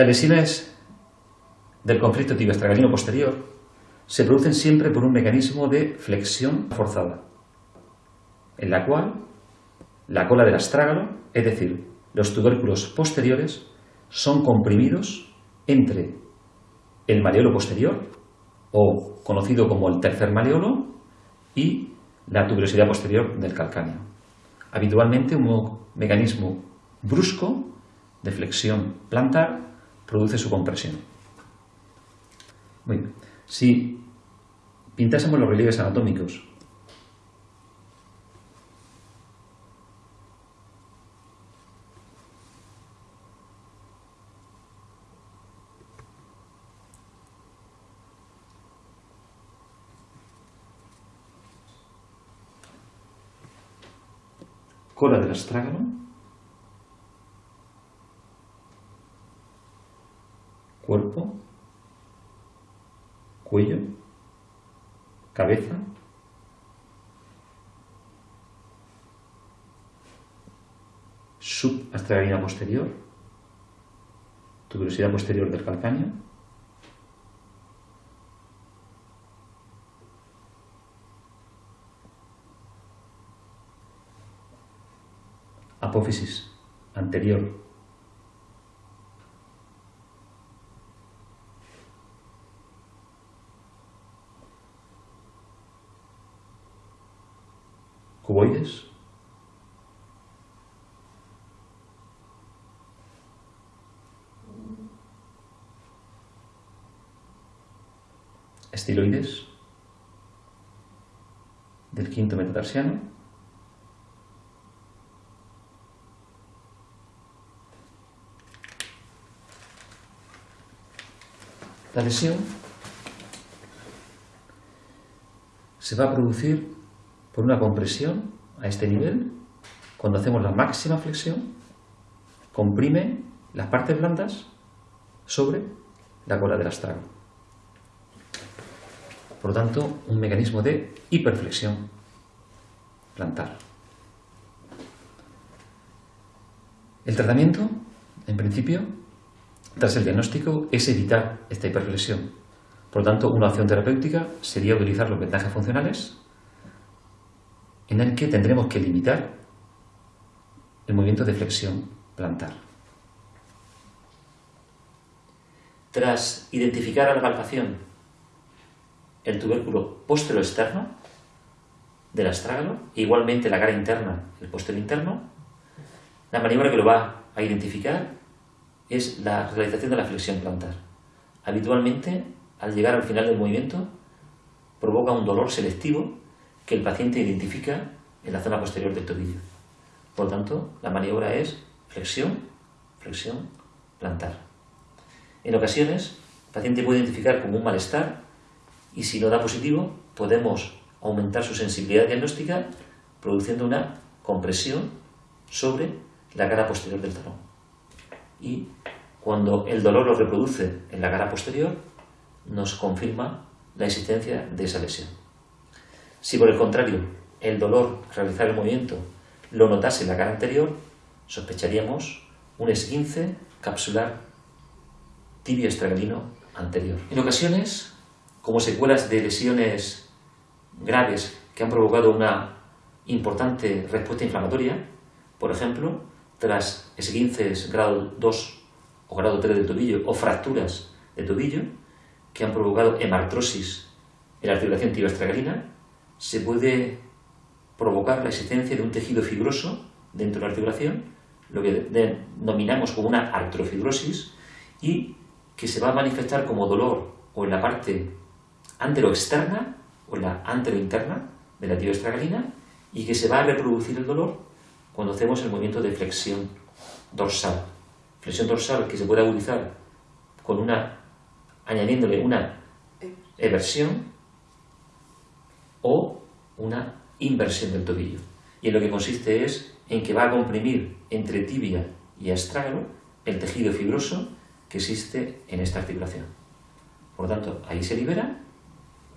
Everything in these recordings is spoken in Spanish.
Las lesiones del conflicto tibio-astragalino posterior se producen siempre por un mecanismo de flexión forzada, en la cual la cola del astrágalo, es decir, los tubérculos posteriores, son comprimidos entre el maleolo posterior, o conocido como el tercer maleolo, y la tuberosidad posterior del calcáneo. Habitualmente un mecanismo brusco de flexión plantar produce su compresión. Bien. Si pintásemos los relieves anatómicos cola del astrágalo, cuerpo, cuello, cabeza, subastragalina posterior, tuberosidad posterior del calcáneo, apófisis anterior. Cuboides. Estiloides del quinto metatarsiano. La lesión se va a producir por una compresión a este nivel. Cuando hacemos la máxima flexión, comprime las partes blandas sobre la cola del astrágalo. Por lo tanto, un mecanismo de hiperflexión plantar. El tratamiento, en principio, tras el diagnóstico es evitar esta hiperflexión. Por lo tanto, una opción terapéutica sería utilizar los vendajes funcionales en el que tendremos que limitar el movimiento de flexión plantar. Tras identificar a la palpación el tubérculo externo del astrágalo, igualmente la cara interna, el postero interno, la maniobra que lo va a identificar es la realización de la flexión plantar. Habitualmente, al llegar al final del movimiento, provoca un dolor selectivo que el paciente identifica en la zona posterior del tobillo. Por lo tanto, la maniobra es flexión, flexión, plantar. En ocasiones, el paciente puede identificar como un malestar y si no da positivo, podemos aumentar su sensibilidad diagnóstica produciendo una compresión sobre la cara posterior del talón. Y cuando el dolor lo reproduce en la cara posterior, nos confirma la existencia de esa lesión. Si por el contrario el dolor al realizar el movimiento lo notase en la cara anterior, sospecharíamos un esguince capsular tibio estragalino anterior. En ocasiones, como secuelas de lesiones graves que han provocado una importante respuesta inflamatoria, por ejemplo, tras esguinces grado 2 o grado 3 del tobillo o fracturas de tobillo que han provocado hemartrosis en la articulación tibioestragalina, se puede provocar la existencia de un tejido fibroso dentro de la articulación, lo que denominamos como una artrofibrosis, y que se va a manifestar como dolor o en la parte anteroexterna o en la anterointerna de la tibioestragalina y que se va a reproducir el dolor cuando hacemos el movimiento de flexión dorsal. Flexión dorsal que se puede agudizar con una, añadiéndole una eversión o una inversión del tobillo. Y en lo que consiste es en que va a comprimir entre tibia y astrágalo el tejido fibroso que existe en esta articulación. Por lo tanto, ahí se libera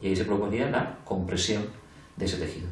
y ahí se provocaría la compresión de ese tejido.